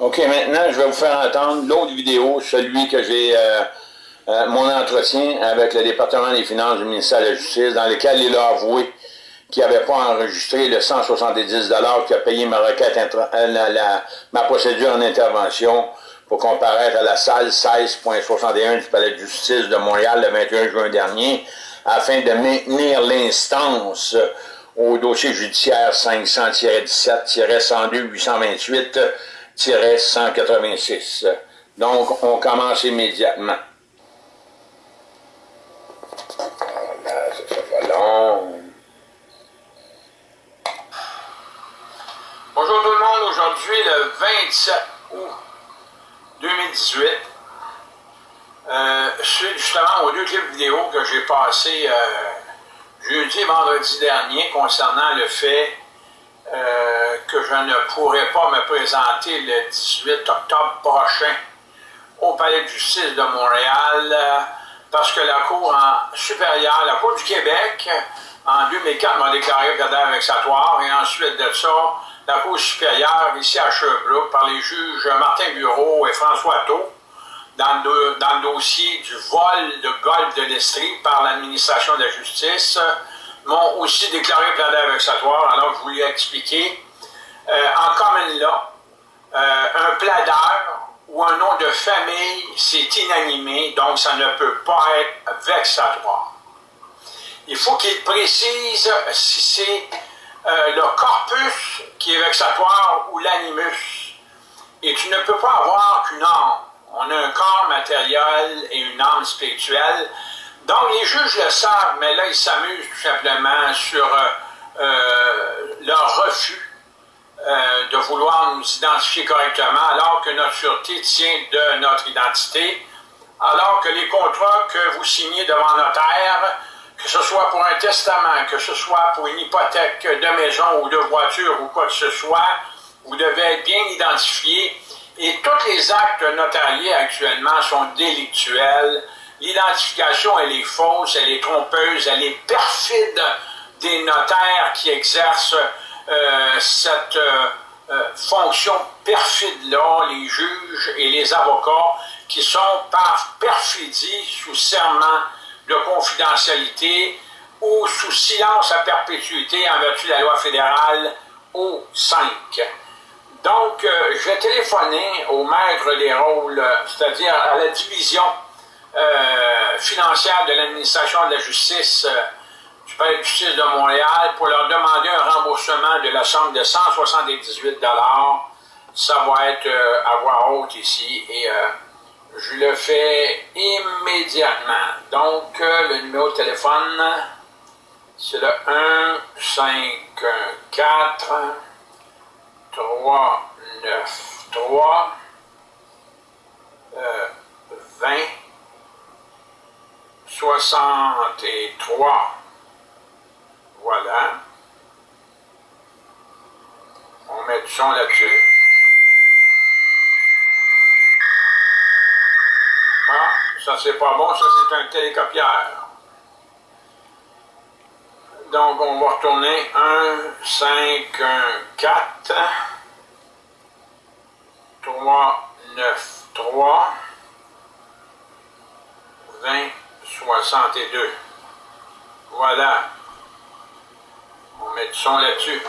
OK, maintenant, je vais vous faire entendre l'autre vidéo, celui que j'ai, euh, euh, mon entretien avec le département des finances du ministère de la Justice, dans lequel il a avoué qu'il n'avait pas enregistré le 170 qui a payé ma requête, euh, ma procédure en intervention pour comparaître à la salle 16.61 du Palais de justice de Montréal le 21 juin dernier, afin de maintenir l'instance au dossier judiciaire 500-17-102-828 Donc, on commence immédiatement. Ça, ça va long. Bonjour tout le monde, aujourd'hui le 27 août 2018. Euh, suite justement aux deux clips vidéo que j'ai passés euh, jeudi et vendredi dernier concernant le fait euh, je ne pourrais pas me présenter le 18 octobre prochain au Palais de justice de Montréal euh, parce que la Cour en supérieure, la Cour du Québec, en 2004 m'a déclaré cadavre vexatoire et ensuite de ça, la Cour supérieure ici à Sherbrooke par les juges Martin Bureau et François Thau dans le, dossier du vol de golf de l'Estrie par l'administration de la justice m'ont aussi déclaré cadavre vexatoire, alors je voulais expliquer. Euh, en commune là, euh, un plaideur ou un nom de famille, c'est inanimé, donc ça ne peut pas être vexatoire. Il faut qu'il précise si c'est euh, le corpus qui est vexatoire ou l'animus. Et tu ne peux pas avoir qu'une âme. On a un corps matériel et une âme spirituelle. Donc les juges le savent, mais là ils s'amusent tout simplement sur leur refus de vouloir nous identifier correctement alors que notre sûreté tient de notre identité, alors que les contrats que vous signez devant notaire que ce soit pour un testament, que ce soit pour une hypothèque de maison ou de voiture ou quoi que ce soit, vous devez être bien identifié. Et tous les actes notariés actuellement sont délictuels. L'identification, elle est fausse, elle est trompeuse, elle est perfide des notaires qui exercent euh, cette euh, euh, fonction perfide-là, les juges et les avocats, qui sont par perfidie, sous serment, de confidentialité ou sous silence à perpétuité en vertu de la loi fédérale O5. Donc, euh, je vais téléphoner au maître des rôles, c'est-à-dire à la division euh, financière de l'administration de la justice euh, du justice de Montréal pour leur demander un remboursement de la somme de 178 Ça va être à voix haute ici et je le fais immédiatement. Donc, euh, le numéro de téléphone, c'est le 1 5 4 3 9 3 20 63. Voilà. On met du son là-dessus. Ça, c'est pas bon, ça, c'est un télécopieur. Donc, on va retourner 1, 5, 1, 4, 3, 9, 3, 20, 62. Voilà. On met du son là-dessus.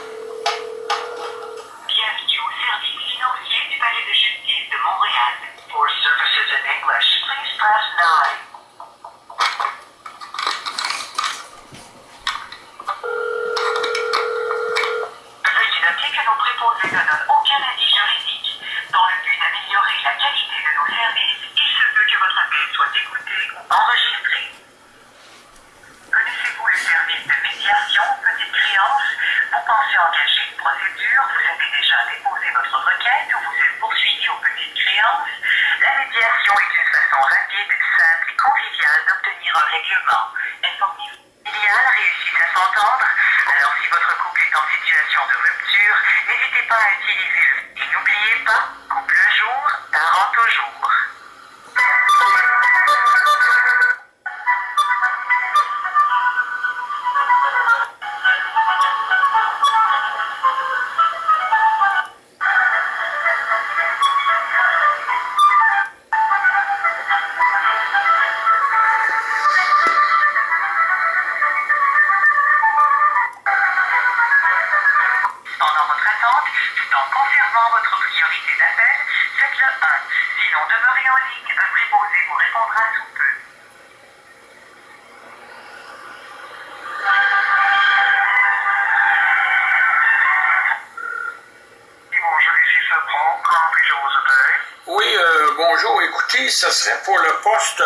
Ce serait pour le poste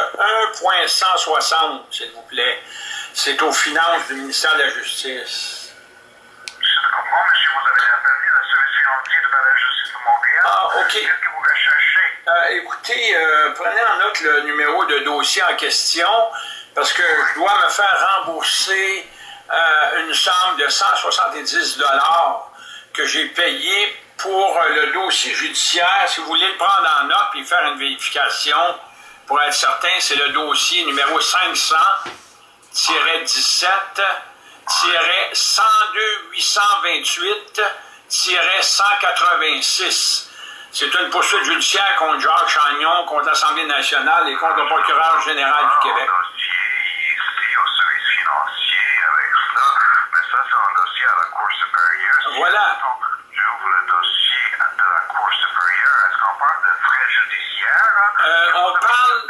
1.160, s'il vous plaît. C'est aux finances du ministère de la Justice. Je comprends, monsieur, vous avez appelé service financier de la justice de Montréal. Ah, OK. Qu'est-ce que vous recherchez? Euh, écoutez, euh, prenez en note le numéro de dossier en question parce que je dois me faire rembourser euh, une somme de 170 dollars que j'ai payé pour euh, le dossier judiciaire. Si vous voulez le prendre en note et faire une vérification pour être certain, c'est le dossier numéro 500 17 102 828 186. C'est une poursuite judiciaire contre Jacques Chagnon, contre l'Assemblée nationale et contre le procureur général du Québec. Un dossier ici au service financier avec ça, mais ça, c'est un dossier à la Cour supérieure. Si Voilà. Je ouvre le dossier de la Cour supérieure. Est-ce qu'on parle de frais judiciaires? hein? Euh, on parle-?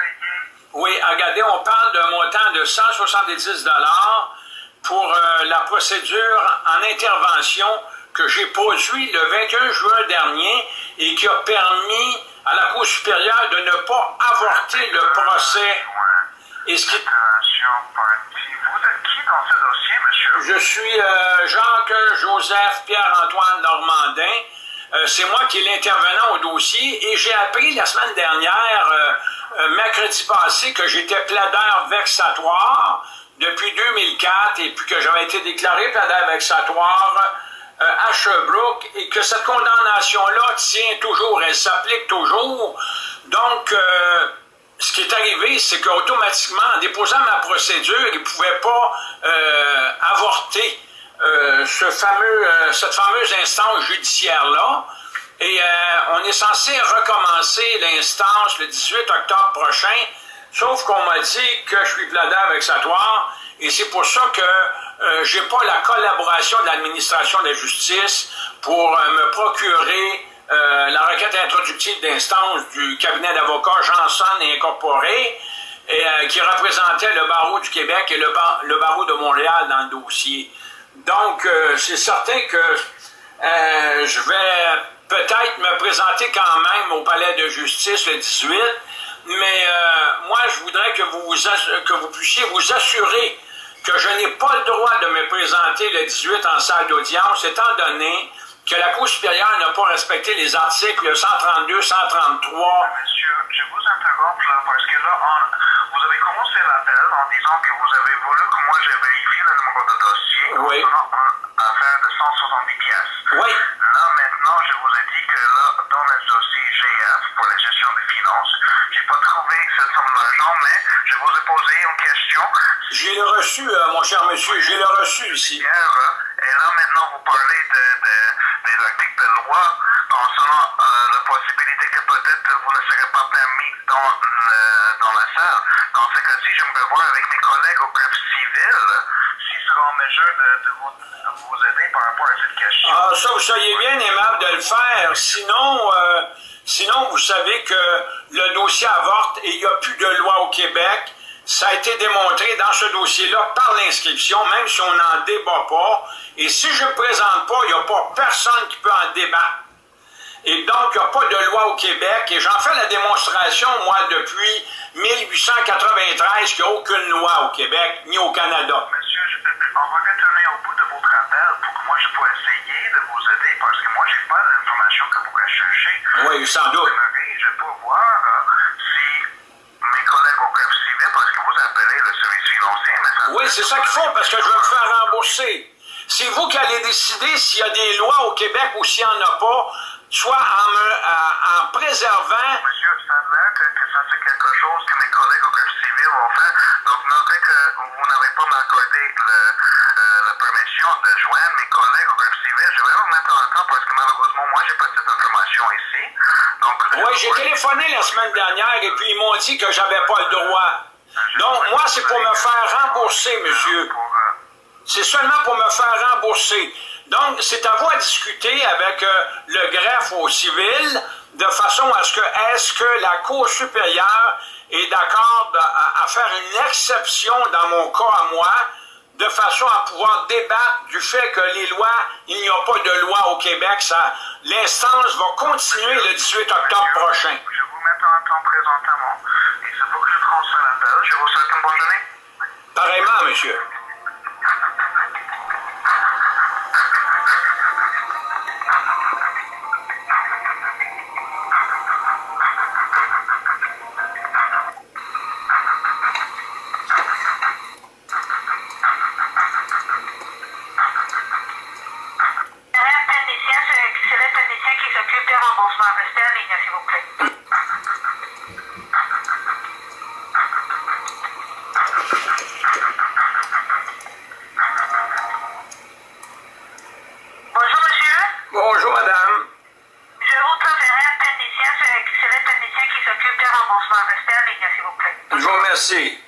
Oui, regardez, on parle d'un montant de 170 dollars pour euh, la procédure en intervention que j'ai produit le 21 juin dernier et qui a permis à la Cour supérieure de ne pas avorter le procès. Et ce qui- Je suis euh, Jacques-Joseph Pierre-Antoine Normandin. Euh, c'est moi qui est l'intervenant au dossier et j'ai appris la semaine dernière, euh, euh, mercredi passé, que j'étais plaideur vexatoire depuis 2004 et puis que j'avais été déclaré plaideur vexatoire à Sherbrooke et que cette condamnation-là tient toujours, elle s'applique toujours. Donc, ce qui est arrivé, c'est qu'automatiquement, en déposant ma procédure, il ne pouvait pas euh, avorter euh, ce fameux, euh, cette fameuse instance judiciaire-là. Et on est censé recommencer l'instance le 18 octobre prochain, sauf qu'on m'a dit que je suis plaideur vexatoire, et c'est pour ça que j'ai pas la collaboration de l'administration de la justice pour me procurer euh, la requête introductive d'instance du cabinet d'avocats Janson et Incorporé, et, euh, qui représentait le barreau du Québec et le, bar- le barreau de Montréal dans le dossier. Donc, euh, c'est certain que je vais peut-être me présenter quand même au palais de justice le 18, mais moi, je voudrais que vous, vous que vous puissiez vous assurer que je n'ai pas le droit de me présenter le 18 en salle d'audience, étant donné que la Cour supérieure n'a pas respecté les articles 132, 133. Monsieur, je vous interromps là parce que là, on- vous avez commencé l'appel en disant que vous avez voulu que moi je vérifie le numéro de dossier Oui. concernant une affaire de 170 pièces. Oui. Là, maintenant, je vous ai dit que là, dans le dossier GF pour la gestion des finances, j'ai pas trouvé cette somme d'argent, mais je vous ai posé une question. J'ai le reçu, euh, mon cher monsieur, j'ai le reçu ici. Et là, maintenant, vous parlez de, de, des articles de loi concernant euh, la possibilité que peut-être vous ne serez pas permis dans, dans la salle. Dans ce cas-ci, j'aimerais voir avec mes collègues au greffe civil s'ils seront en mesure de, de vous, vous aider par rapport à cette question. Ah, ça, vous seriez bien aimable de le faire. Sinon, euh, sinon, vous savez que le dossier avorte et il n'y a plus de loi au Québec. Ça a été démontré dans ce dossier-là par l'inscription, même si on n'en débat pas. Et si je ne présente pas, il n'y a pas personne qui peut en débattre. Et donc, il n'y a pas de loi au Québec. Et j'en fais la démonstration, moi, depuis 1893, qu'il n'y a aucune loi au Québec, ni au Canada. Monsieur, je- on va retourner au bout de votre appel pour que moi je puisse essayer de vous aider parce que moi j'ai pas l'information que vous recherchez. Oui, sans doute. Je peux voir euh, si mes collègues parce que vous appelez le service financier, mais ça... Oui, c'est ça qu'il faut, parce que je veux me faire rembourser. C'est vous qui allez décider s'il y a des lois au Québec ou s'il n'y en a pas, soit en, me- en préservant. Monsieur, ça a que, que ça c'est quelque chose que mes collègues au greffe civil vont faire. Donc, notez que vous n'avez pas m'accordé euh, la permission de joindre mes collègues au greffe civil. Je vais vous mettre en temps parce que malheureusement, moi, j'ai pas cette information ici. Donc, Oui, j'ai téléphoné la semaine dernière et puis ils m'ont dit que j'avais pas le droit. Donc, moi, c'est pour me faire rembourser, monsieur. C'est seulement pour me faire rembourser. Donc, c'est à vous à discuter avec euh, le greffe au civil de façon à ce que, est-ce que la Cour supérieure est d'accord à, faire une exception dans mon cas à moi, de façon à pouvoir débattre du fait que les lois, il n'y a pas de loi au Québec, l'instance va continuer le 18 octobre prochain. Mets en temps présentement. Il faut que je transfère l'appel. Je vous souhaite une bonne journée. Pareillement, monsieur. Tennessee.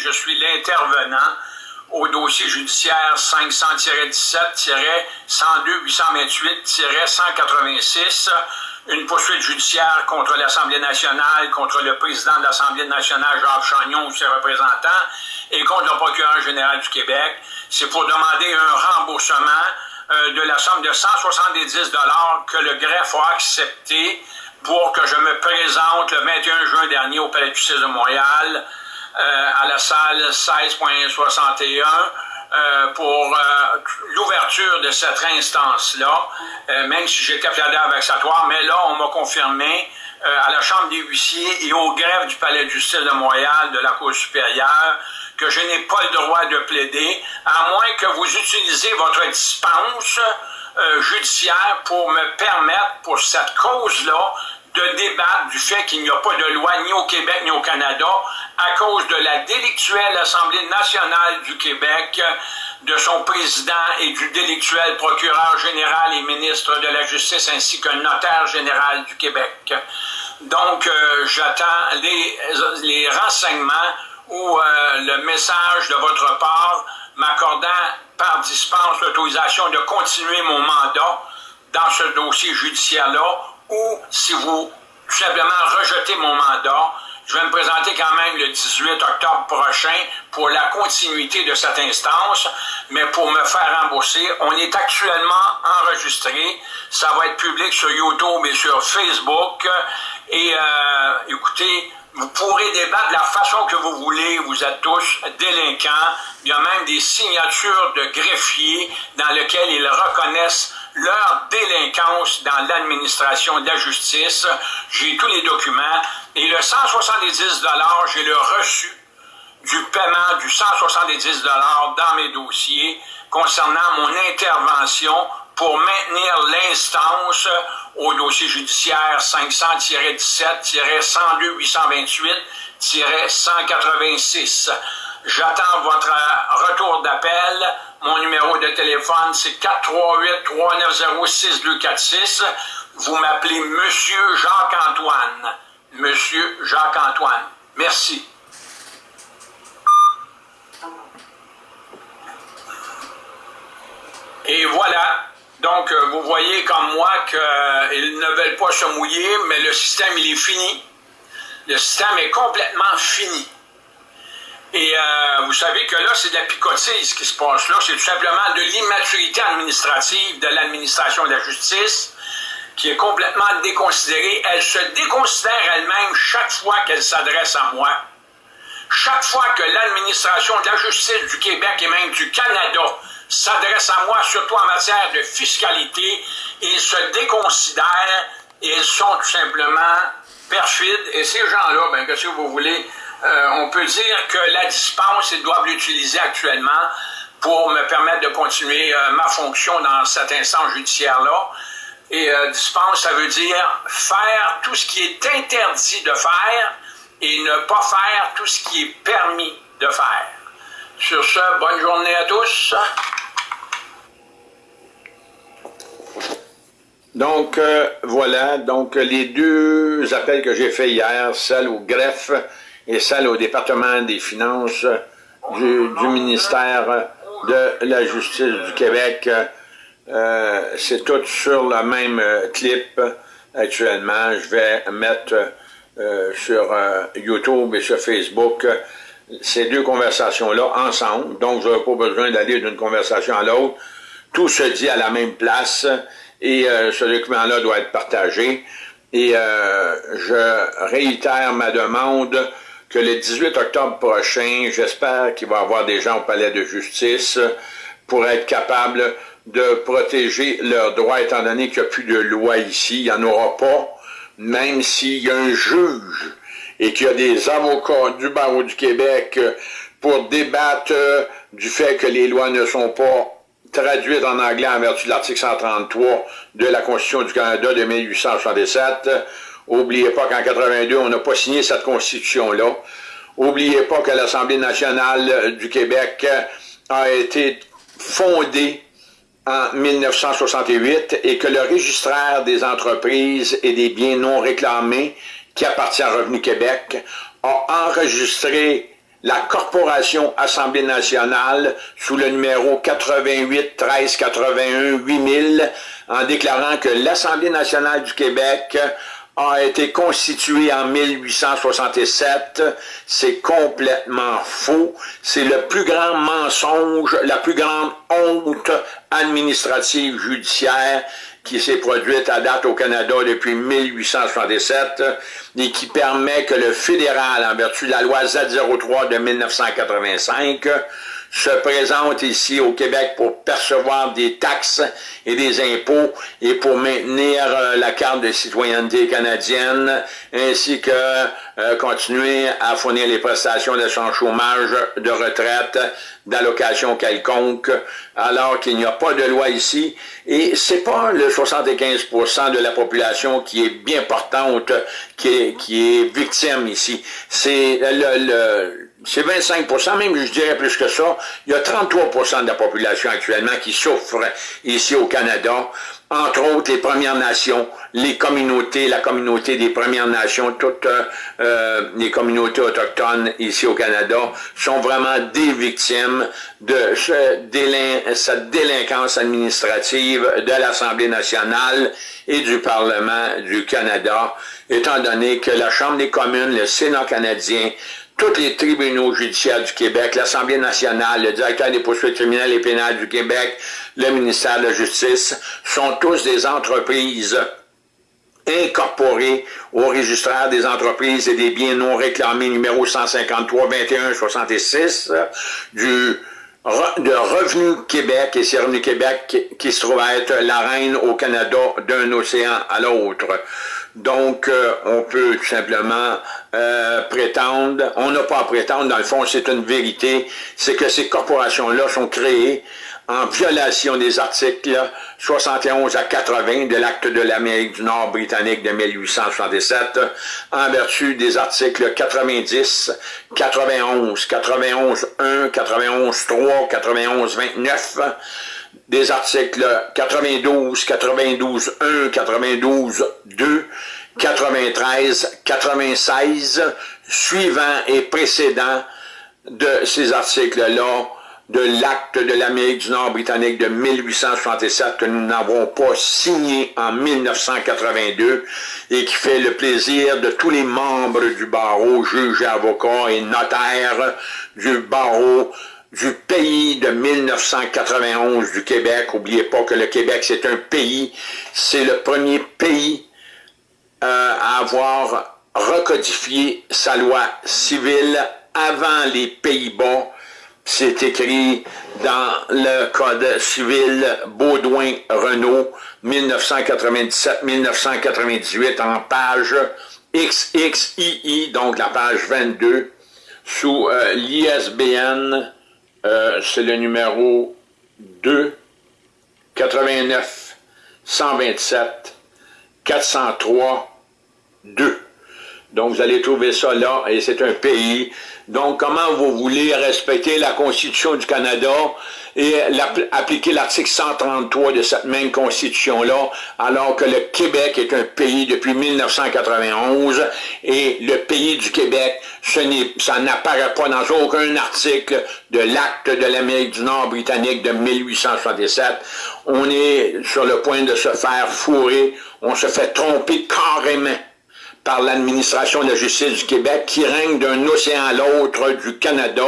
Je suis l'intervenant au dossier judiciaire 500-17-102-828-186, une poursuite judiciaire contre l'Assemblée nationale, contre le président de l'Assemblée nationale, Jacques Chagnon ou ses représentants, et contre le procureur général du Québec. C'est pour demander un remboursement euh, de la somme de 170 que le greffe a accepté pour que je me présente le 21 juin dernier au Palais de justice de Montréal euh, à la salle 16.61 euh, pour l'ouverture de cette instance-là, même si j'étais avec vexatoire, mais là, on m'a confirmé à la Chambre des huissiers et au greffe du Palais de justice de Montréal de la Cour supérieure que je n'ai pas le droit de plaider, à moins que vous utilisiez votre dispense judiciaire pour me permettre, pour cette cause-là, de débattre du fait qu'il n'y a pas de loi ni au Québec ni au Canada à cause de la délictuelle Assemblée nationale du Québec, de son président et du délictuel procureur général et ministre de la Justice ainsi qu'un notaire général du Québec. Donc, euh, j'attends les, les, renseignements ou euh, le message de votre part m'accordant par dispense l'autorisation de continuer mon mandat dans ce dossier judiciaire-là ou si vous tout simplement rejetez mon mandat, je vais me présenter quand même le 18 octobre prochain pour la continuité de cette instance, mais pour me faire rembourser, on est actuellement enregistré. Ça va être public sur YouTube et sur Facebook. Et euh, écoutez, vous pourrez débattre de la façon que vous voulez. Vous êtes tous délinquants. Il y a même des signatures de greffiers dans lesquelles ils reconnaissent leur délinquance dans l'administration de la justice. J'ai tous les documents. Et le 170 j'ai le reçu du paiement du 170 dans mes dossiers concernant mon intervention pour maintenir l'instance au dossier judiciaire 500-17-102-828-186. J'attends votre retour d'appel. Mon numéro de téléphone, c'est 438-390-6246. Vous m'appelez Monsieur Jacques-Antoine. Monsieur Jacques-Antoine. Merci. Et voilà. Donc, euh, vous voyez comme moi qu'ils ne veulent pas se mouiller, mais le système, il est fini. Le système est complètement fini. Et euh, vous savez que là, c'est de la picotise qui se passe là. C'est tout simplement de l'immaturité administrative de l'administration de la justice qui est complètement déconsidérée. Elle se déconsidère elle-même chaque fois qu'elle s'adresse à moi. chaque fois que l'administration de la justice du Québec et même du Canada s'adresse à moi, surtout en matière de fiscalité, ils se déconsidèrent ils sont tout simplement perfides. Et ces gens-là, ben, que si vous voulez, euh, on peut dire que la dispense, ils doivent l'utiliser actuellement pour me permettre de continuer euh, ma fonction dans cet instance judiciaire-là. Et euh, dispense, ça veut dire faire tout ce qui est interdit de faire et ne pas faire tout ce qui est permis de faire. Sur ce, bonne journée à tous. Donc, euh, voilà, donc les deux appels que j'ai faits hier, celle au greffe et celle au département des finances du, ministère de la Justice du Québec, euh, c'est tout sur le même euh, clip actuellement. Je vais mettre sur YouTube et sur Facebook ces deux conversations-là ensemble, donc je n'aurai pas besoin d'aller d'une conversation à l'autre. Tout se dit à la même place et euh, ce document-là doit être partagé. Et euh, je réitère ma demande que le 18 octobre prochain, j'espère qu'il va y avoir des gens au palais de justice pour être capables de protéger leurs droits, étant donné qu'il n'y a plus de loi ici, il n'y en aura pas, même s'il y a un juge et qu'il y a des avocats du barreau du Québec pour débattre du fait que les lois ne sont pas traduite en anglais en vertu de l'article 133 de la Constitution du Canada de 1867. Oubliez pas qu'en 82, on n'a pas signé cette Constitution-là. Oubliez pas que l'Assemblée nationale du Québec a été fondée en 1968 et que le registraire des entreprises et des biens non réclamés qui appartient à Revenu Québec a enregistré la Corporation Assemblée nationale sous le numéro 88 13 81 8000 en déclarant que l'Assemblée nationale du Québec a été constituée en 1867. C'est complètement faux. C'est le plus grand mensonge, la plus grande honte administrative judiciaire qui s'est produite à date au Canada depuis 1867 et qui permet que le fédéral, en vertu de la loi Z03 de 1985, se présente ici au Québec pour percevoir des taxes et des impôts et pour maintenir euh, la carte de citoyenneté canadienne ainsi que euh, continuer à fournir les prestations de son chômage, de retraite, d'allocation quelconque, alors qu'il n'y a pas de loi ici. Et c'est pas le 75% de la population qui est bien portante, qui est, qui est victime ici. C'est le, le c'est 25% même je dirais plus que ça. Il y a 33% de la population actuellement qui souffre ici au Canada, entre autres les Premières Nations, les communautés, la communauté des Premières Nations, toutes euh, les communautés autochtones ici au Canada sont vraiment des victimes de cette délinquance administrative de l'Assemblée nationale et du Parlement du Canada, étant donné que la Chambre des communes, le Sénat canadien, tous les tribunaux judiciaires du Québec, l'Assemblée nationale, le directeur des poursuites criminelles et pénales du Québec, le ministère de la Justice, sont tous des entreprises incorporées au registraire des entreprises et des biens non réclamés numéro 153 21 66 du de Revenu Québec, et c'est Revenu Québec qui, se trouve à être la reine au Canada d'un océan à l'autre. Donc, euh, on peut tout simplement euh, prétendre, on n'a pas à prétendre, dans le fond, c'est une vérité, c'est que ces corporations-là sont créées en violation des articles 71 à 80 de l'acte de l'Amérique du Nord britannique de 1867, en vertu des articles 90, 91, 91 1, 91 3, 91 29, des articles 92, 92 1, 92 2, 93, 96, suivants et précédents de ces articles-là de l'acte de l'Amérique du Nord britannique de 1867 que nous n'avons pas signé en 1982 et qui fait le plaisir de tous les membres du barreau, juges, avocats et notaires du barreau du pays de 1991 du Québec. Oubliez pas que le Québec, c'est un pays, c'est le premier pays euh, à avoir recodifié sa loi civile avant les Pays-Bas. C'est écrit dans le Code civil Baudouin-Renault 1997-1998 en page XXII, donc la page 22, sous euh, l'ISBN, euh, c'est le numéro 2 89 127 403 2. Donc, vous allez trouver ça là, et c'est un pays. Donc, comment vous voulez respecter la Constitution du Canada et appliquer l'article 133 de cette même Constitution-là, alors que le Québec est un pays depuis 1991, et le pays du Québec, ça n'apparaît pas dans aucun article de l'acte de l'Amérique du Nord britannique de 1867. On est sur le point de se faire fourrer, on se fait tromper carrément par l'administration de la justice du Québec qui règne d'un océan à l'autre du Canada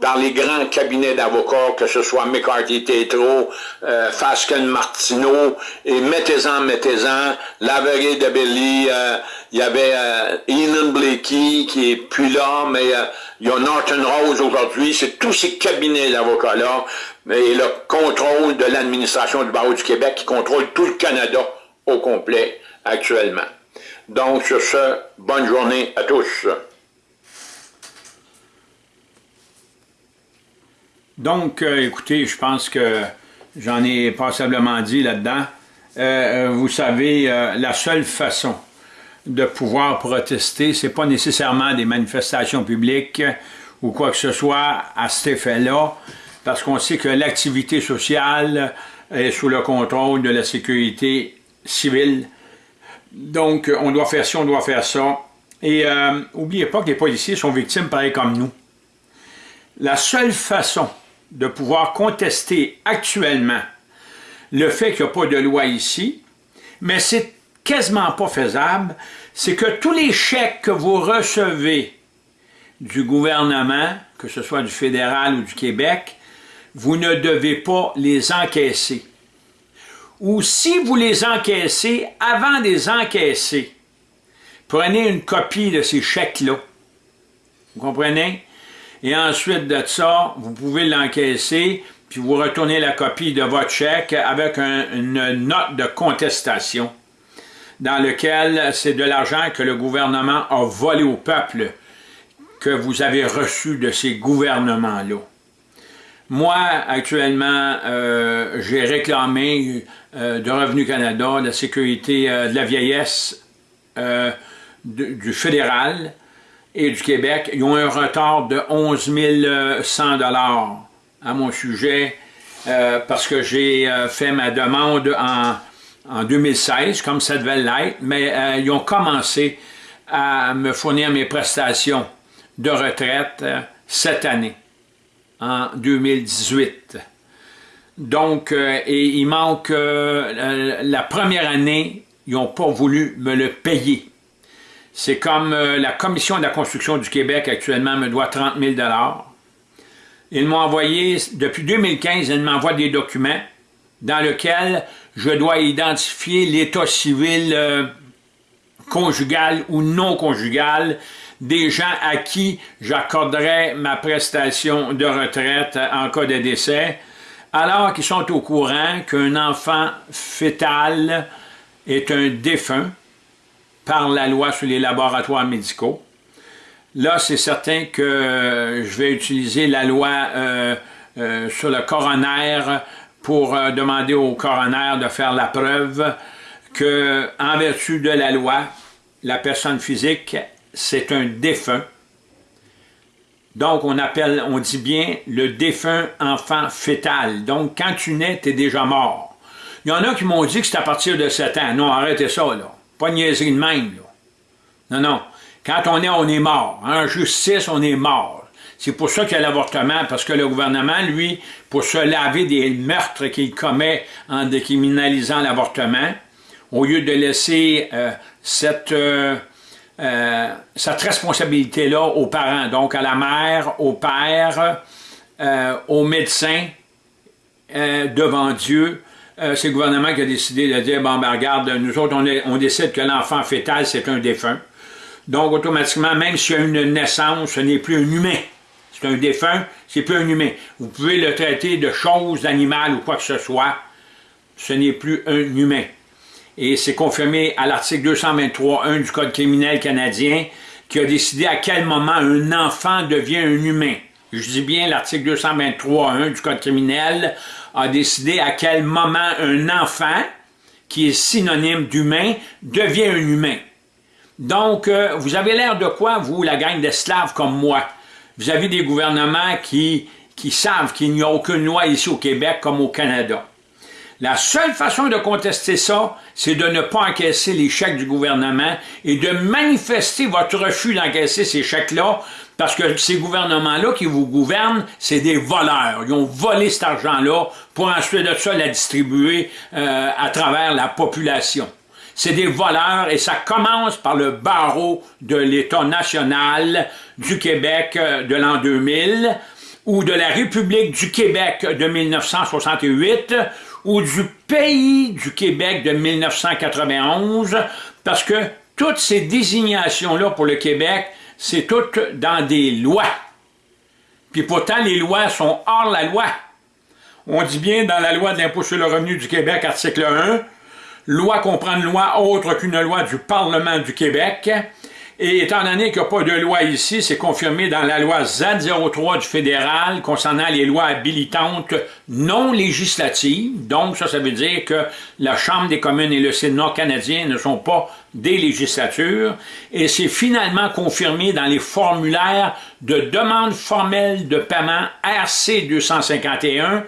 par les grands cabinets d'avocats, que ce soit McCarthy Tétro, euh, Fasken Martineau, et mettez-en, mettez-en, Lavery de Belly, euh, il y avait euh, Blakey qui est plus là, mais euh, il y a Norton Rose aujourd'hui, c'est tous ces cabinets d'avocats-là, et le contrôle de l'administration du barreau du Québec qui contrôle tout le Canada au complet actuellement. Donc, sur ce, bonne journée à tous. Donc, euh, écoutez, je pense que j'en ai passablement dit là-dedans. Euh, euh, vous savez, la seule façon de pouvoir protester, c'est pas nécessairement des manifestations publiques ou quoi que ce soit à cet effet-là, parce qu'on sait que l'activité sociale est sous le contrôle de la sécurité civile donc, on doit faire ça, on doit faire ça. Et euh, oubliez pas que les policiers sont victimes pareil comme nous. La seule façon de pouvoir contester actuellement le fait qu'il n'y a pas de loi ici, mais c'est quasiment pas faisable, c'est que tous les chèques que vous recevez du gouvernement, que ce soit du fédéral ou du Québec, vous ne devez pas les encaisser ou si vous les encaissez, avant de les encaisser, prenez une copie de ces chèques-là. Vous comprenez? Et ensuite de ça, vous pouvez l'encaisser, puis vous retournez la copie de votre chèque avec une note de contestation dans lequel c'est de l'argent que le gouvernement a volé au peuple que vous avez reçu de ces gouvernements-là. Moi, actuellement, euh, j'ai réclamé de Revenu Canada, de la sécurité euh, de la vieillesse du fédéral et du Québec. Ils ont un retard de 11 100 à mon sujet parce que j'ai fait ma demande en, en 2016, comme ça devait l'être, mais ils ont commencé à me fournir mes prestations de retraite cette année en 2018. Donc, euh, et il manque euh, la première année, ils n'ont pas voulu me le payer. C'est comme euh, la Commission de la construction du Québec actuellement me doit 30 000 Ils m'ont envoyé, depuis 2015, ils m'envoient des documents dans lesquels je dois identifier l'état civil conjugal ou non conjugal des gens à qui j'accorderais ma prestation de retraite en cas de décès, alors qu'ils sont au courant qu'un enfant fœtal est un défunt par la loi sur les laboratoires médicaux. Là, c'est certain que je vais utiliser la loi euh, euh, sur le coroner pour euh, demander au coroner de faire la preuve que, en vertu de la loi, la personne physique c'est un défunt. Donc, on appelle, on dit bien le défunt enfant fœtal. Donc, quand tu nais, tu es déjà mort. Il y en a qui m'ont dit que c'est à partir de 7 ans. Non, arrêtez ça, là. Pas de niaiserie de même, là. Non, non. Quand on est, on est mort. En justice, on est mort. C'est pour ça qu'il y a l'avortement, parce que le gouvernement, lui, pour se laver des meurtres qu'il commet en décriminalisant l'avortement, au lieu de laisser cette... Euh, euh, cette responsabilité-là aux parents, donc à la mère, au père, euh, aux médecins, euh, devant Dieu. c'est le gouvernement qui a décidé de dire, bon, ben regarde, nous autres, on, décide que l'enfant fœtal, c'est un défunt. Donc, automatiquement, même s'il y a une naissance, ce n'est plus un humain. C'est un défunt, c'est plus un humain. Vous pouvez le traiter de chose, d'animal ou quoi que ce soit. Ce n'est plus un humain. Et c'est confirmé à l'article 223.1 du Code criminel canadien qui a décidé à quel moment un enfant devient un humain. Je dis bien l'article 223.1 du Code criminel a décidé à quel moment un enfant, qui est synonyme d'humain, devient un humain. Donc, euh, vous avez l'air de quoi, vous, la gang d'esclaves comme moi? Vous avez des gouvernements qui, qui savent qu'il n'y a aucune loi ici au Québec comme au Canada. La seule façon de contester ça, c'est de ne pas encaisser les chèques du gouvernement et de manifester votre refus d'encaisser ces chèques-là, parce que ces gouvernements-là qui vous gouvernent, c'est des voleurs. Ils ont volé cet argent-là pour ensuite de ça la distribuer euh, à travers la population. C'est des voleurs et ça commence par le barreau de l'État national du Québec euh, de l'an 2000 ou de la République du Québec de 1968 ou du pays du Québec de 1991 parce que toutes ces désignations-là pour le Québec, c'est toutes dans des lois. Puis pourtant, les lois sont hors la loi. On dit bien dans la loi de l'impôt sur le revenu du Québec, article 1, Loi comprend une loi autre qu'une loi du Parlement du Québec. Et étant donné qu'il n'y a pas de loi ici, c'est confirmé dans la loi Z03 du fédéral concernant les lois habilitantes non législatives. Donc, ça, ça veut dire que la Chambre des communes et le Sénat canadien ne sont pas des législatures. Et c'est finalement confirmé dans les formulaires de demande formelle de paiement RC 251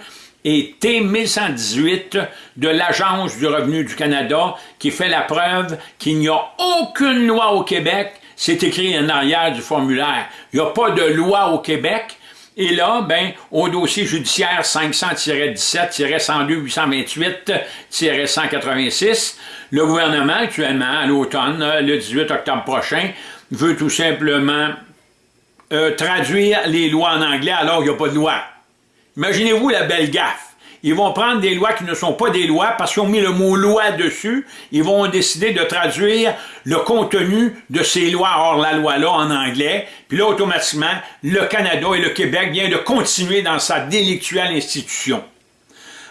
et T1118 de l'Agence du revenu du Canada qui fait la preuve qu'il n'y a aucune loi au Québec. C'est écrit en arrière du formulaire. Il n'y a pas de loi au Québec. Et là, ben, au dossier judiciaire 500-17-102-828-186, le gouvernement, actuellement, à l'automne, le 18 octobre prochain, veut tout simplement euh, traduire les lois en anglais alors qu'il n'y a pas de loi. Imaginez-vous la belle gaffe. Ils vont prendre des lois qui ne sont pas des lois parce qu'ils ont mis le mot loi dessus. Ils vont décider de traduire le contenu de ces lois hors la loi-là en anglais. Puis là, automatiquement, le Canada et le Québec viennent de continuer dans sa délictuelle institution.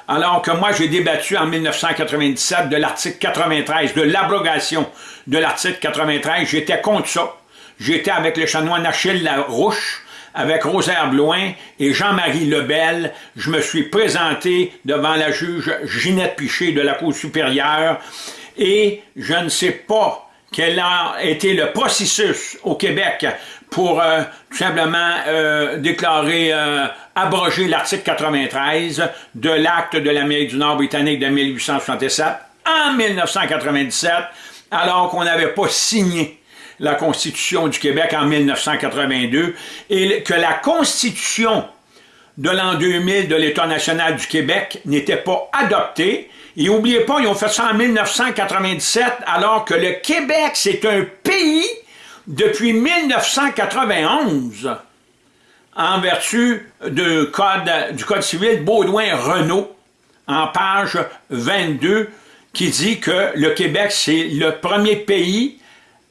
Alors que moi, j'ai débattu en 1997 de l'article 93, de l'abrogation de l'article 93. J'étais contre ça. J'étais avec le chanoine Achille Larouche, avec Rosaire Bloin et Jean-Marie Lebel, je me suis présenté devant la juge Ginette Piché de la Cour supérieure et je ne sais pas quel a été le processus au Québec pour euh, tout simplement euh, déclarer, euh, abroger l'article 93 de l'acte de l'Amérique du Nord britannique de 1867 en 1997, alors qu'on n'avait pas signé la Constitution du Québec en 1982 et que la Constitution de l'an 2000 de l'État national du Québec n'était pas adoptée. Et n'oubliez pas, ils ont fait ça en 1997 alors que le Québec, c'est un pays depuis 1991 en vertu du code, du code civil Baudouin-Renault en page 22 qui dit que le Québec, c'est le premier pays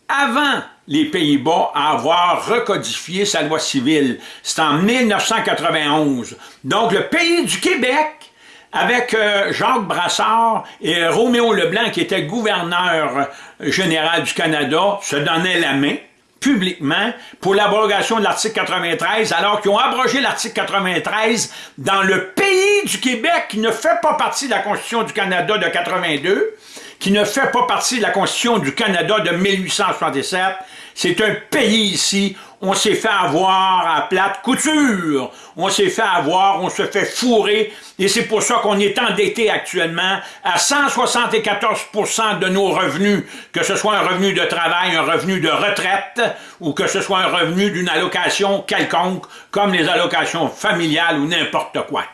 avant les Pays-Bas à avoir recodifié sa loi civile. C'est en 1991. Donc, le pays du Québec, avec euh, Jacques Brassard et Roméo Leblanc, qui était gouverneur général du Canada, se donnaient la main publiquement pour l'abrogation de l'article 93, alors qu'ils ont abrogé l'article 93 dans le pays du Québec qui ne fait pas partie de la Constitution du Canada de 82, qui ne fait pas partie de la Constitution du Canada de 1867. C'est un pays ici, on s'est fait avoir à plate couture, on s'est fait avoir, on se fait fourrer, et c'est pour ça qu'on est endetté actuellement à 174% de nos revenus, que ce soit un revenu de travail, un revenu de retraite, ou que ce soit un revenu d'une allocation quelconque, comme les allocations familiales ou n'importe quoi.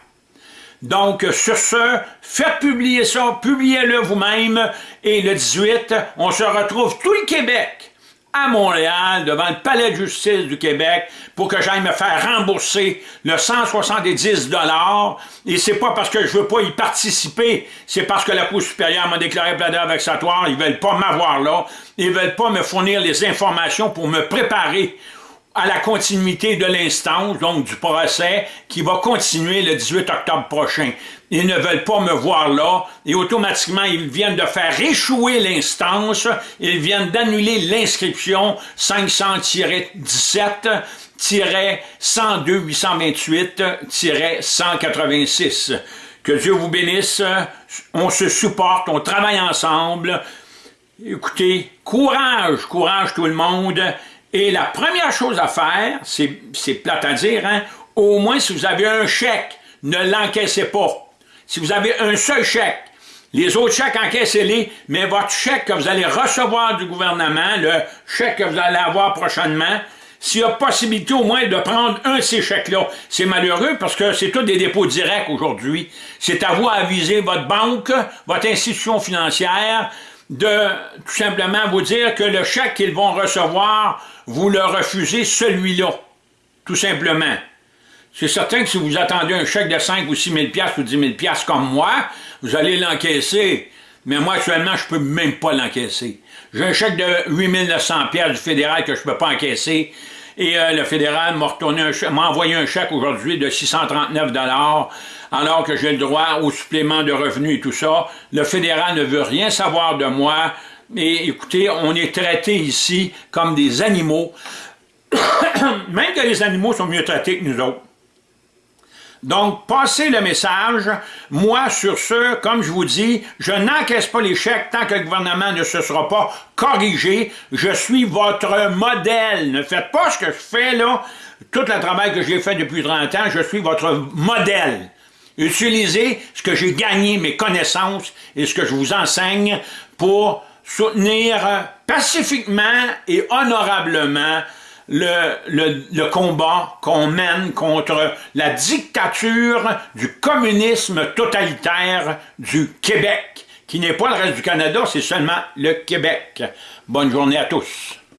Donc, sur ce, faites publier ça, publiez-le vous-même, et le 18, on se retrouve tout le Québec à Montréal, devant le palais de justice du Québec, pour que j'aille me faire rembourser le 170 dollars. Et c'est pas parce que je veux pas y participer, c'est parce que la Cour supérieure m'a déclaré plaideur vexatoire. Ils veulent pas m'avoir là. Ils veulent pas me fournir les informations pour me préparer à la continuité de l'instance, donc du procès, qui va continuer le 18 octobre prochain. Ils ne veulent pas me voir là, et automatiquement, ils viennent de faire échouer l'instance, ils viennent d'annuler l'inscription 500-17-102-828-186. Que Dieu vous bénisse, on se supporte, on travaille ensemble. Écoutez, courage, courage tout le monde, et la première chose à faire, c'est plate à dire, hein, au moins si vous avez un chèque, ne l'encaissez pas. Si vous avez un seul chèque, les autres chèques, encaissez-les, mais votre chèque que vous allez recevoir du gouvernement, le chèque que vous allez avoir prochainement, s'il y a possibilité au moins de prendre un de ces chèques-là, c'est malheureux parce que c'est tous des dépôts directs aujourd'hui. C'est à vous à aviser votre banque, votre institution financière, de tout simplement vous dire que le chèque qu'ils vont recevoir, vous le refusez celui-là, tout simplement. C'est certain que si vous attendez un chèque de 5 ou 6 000 ou 10 000 comme moi, vous allez l'encaisser. Mais moi, actuellement, je peux même pas l'encaisser. J'ai un chèque de 8 900 du fédéral que je peux pas encaisser. Et euh, le fédéral m'a envoyé un chèque aujourd'hui de 639 alors que j'ai le droit au supplément de revenus et tout ça. Le fédéral ne veut rien savoir de moi. Et écoutez, on est traité ici comme des animaux, même que les animaux sont mieux traités que nous autres. Donc, passez le message. Moi, sur ce, comme je vous dis, je n'encaisse pas les chèques tant que le gouvernement ne se sera pas corrigé. Je suis votre modèle. Ne faites pas ce que je fais là. Tout le travail que j'ai fait depuis 30 ans, je suis votre modèle. Utilisez ce que j'ai gagné, mes connaissances et ce que je vous enseigne pour soutenir pacifiquement et honorablement le, le, combat qu'on mène contre la dictature du communisme totalitaire du Québec, qui n'est pas le reste du Canada, c'est seulement le Québec. Bonne journée à tous.